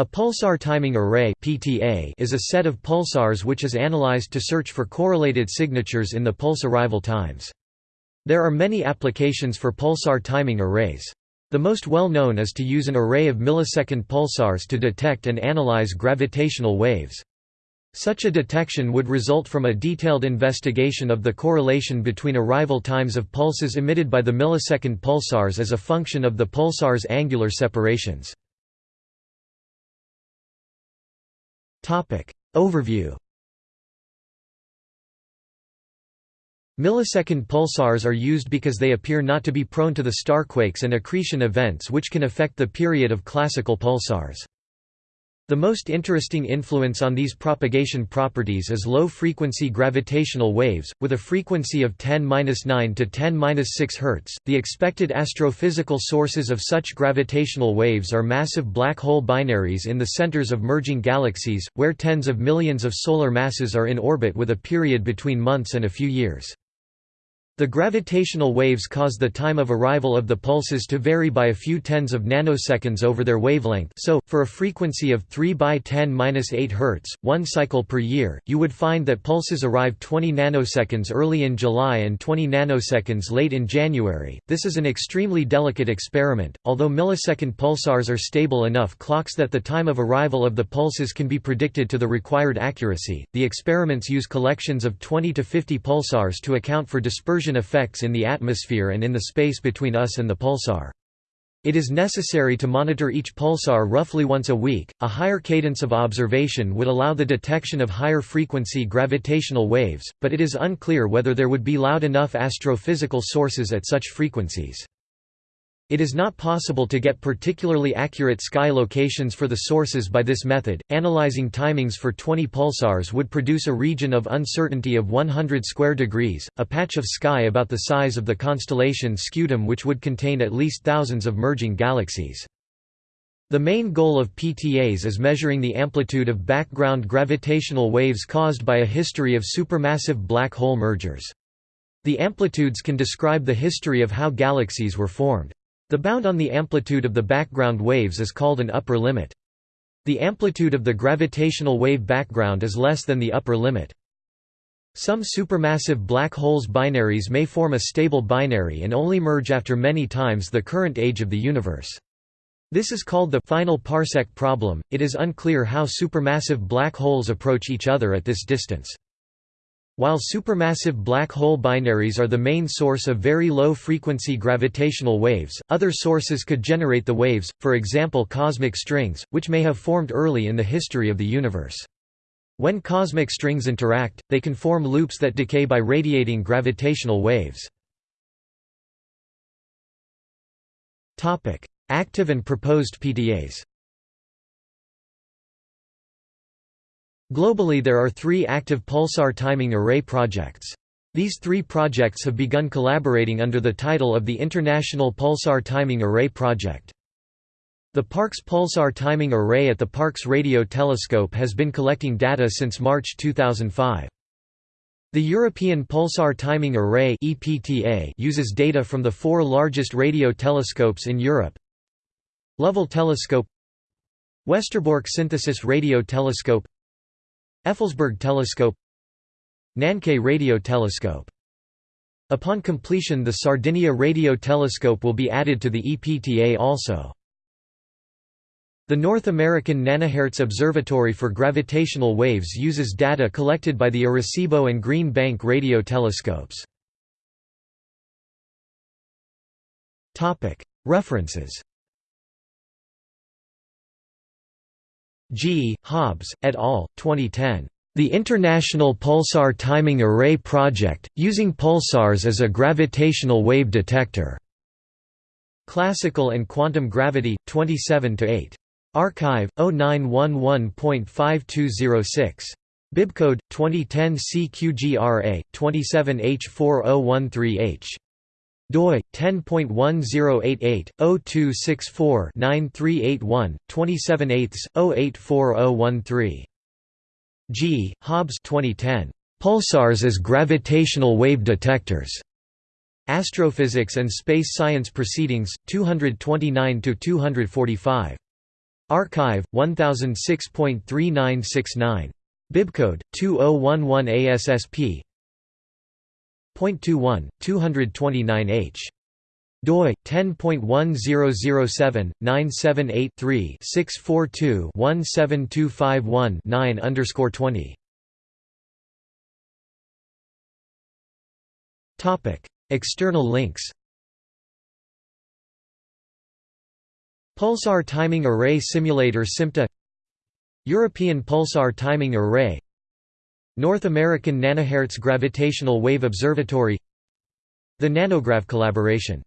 A pulsar timing array (PTA) is a set of pulsars which is analyzed to search for correlated signatures in the pulse arrival times. There are many applications for pulsar timing arrays. The most well-known is to use an array of millisecond pulsars to detect and analyze gravitational waves. Such a detection would result from a detailed investigation of the correlation between arrival times of pulses emitted by the millisecond pulsars as a function of the pulsar's angular separations. Overview Millisecond pulsars are used because they appear not to be prone to the starquakes and accretion events which can affect the period of classical pulsars. The most interesting influence on these propagation properties is low-frequency gravitational waves, with a frequency of 10-9 to 10-6 Hz. The expected astrophysical sources of such gravitational waves are massive black hole binaries in the centers of merging galaxies, where tens of millions of solar masses are in orbit with a period between months and a few years. The gravitational waves cause the time of arrival of the pulses to vary by a few tens of nanoseconds over their wavelength so, for a frequency of 3 by 10-8 Hz, one cycle per year, you would find that pulses arrive 20 nanoseconds early in July and 20 nanoseconds late in January. This is an extremely delicate experiment, although millisecond pulsars are stable enough clocks that the time of arrival of the pulses can be predicted to the required accuracy. The experiments use collections of 20 to 50 pulsars to account for dispersion effects in the atmosphere and in the space between us and the pulsar. It is necessary to monitor each pulsar roughly once a week. A higher cadence of observation would allow the detection of higher frequency gravitational waves, but it is unclear whether there would be loud enough astrophysical sources at such frequencies. It is not possible to get particularly accurate sky locations for the sources by this method. Analyzing timings for 20 pulsars would produce a region of uncertainty of 100 square degrees, a patch of sky about the size of the constellation Scutum which would contain at least thousands of merging galaxies. The main goal of PTAs is measuring the amplitude of background gravitational waves caused by a history of supermassive black hole mergers. The amplitudes can describe the history of how galaxies were formed. The bound on the amplitude of the background waves is called an upper limit. The amplitude of the gravitational wave background is less than the upper limit. Some supermassive black holes binaries may form a stable binary and only merge after many times the current age of the universe. This is called the final parsec problem. It is unclear how supermassive black holes approach each other at this distance. While supermassive black hole binaries are the main source of very low-frequency gravitational waves, other sources could generate the waves, for example cosmic strings, which may have formed early in the history of the universe. When cosmic strings interact, they can form loops that decay by radiating gravitational waves. Active and proposed PTAs Globally there are three active pulsar timing array projects. These three projects have begun collaborating under the title of the International Pulsar Timing Array Project. The Parkes Pulsar Timing Array at the Parkes Radio Telescope has been collecting data since March 2005. The European Pulsar Timing Array uses data from the four largest radio telescopes in Europe Lovell Telescope Westerbork Synthesis Radio Telescope Effelsberg telescope Nançay radio telescope Upon completion the Sardinia radio telescope will be added to the EPTA also. The North American Nanohertz Observatory for Gravitational Waves uses data collected by the Arecibo and Green Bank radio telescopes. References G. Hobbs, et al., 2010. The International Pulsar Timing Array Project, using pulsars as a gravitational wave detector. Classical and Quantum Gravity, 27–8. arXiv, 0911.5206. Bibcode, 2010 CQGRA, 27H4013H doi 10.1088/0264-9381 27/8 G. Hobbs 2010 Pulsars as gravitational wave detectors. Astrophysics and Space Science Proceedings 229 to 245. arXiv 1006.3969 bibcode 2011 ASSP Point 21 229H doi 10.1007 978 3 642 17251 9 underscore 20 topic external links. Pulsar Timing Array Simulator SIMTA. European Pulsar Timing Array North American Nanohertz Gravitational Wave Observatory The Nanograv Collaboration